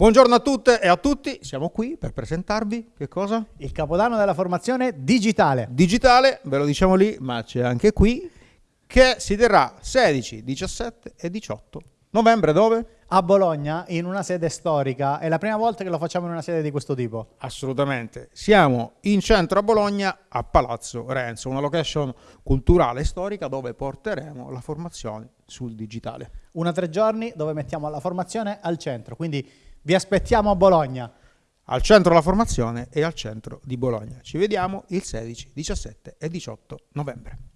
Buongiorno a tutte e a tutti, siamo qui per presentarvi che cosa? Il capodanno della formazione digitale. Digitale, ve lo diciamo lì, ma c'è anche qui, che si terrà 16, 17 e 18 novembre dove? A Bologna, in una sede storica. È la prima volta che lo facciamo in una sede di questo tipo. Assolutamente. Siamo in centro a Bologna, a Palazzo Renzo, una location culturale e storica dove porteremo la formazione sul digitale. Una tre giorni dove mettiamo la formazione al centro, quindi vi aspettiamo a Bologna. Al centro la formazione e al centro di Bologna. Ci vediamo il 16, 17 e 18 novembre.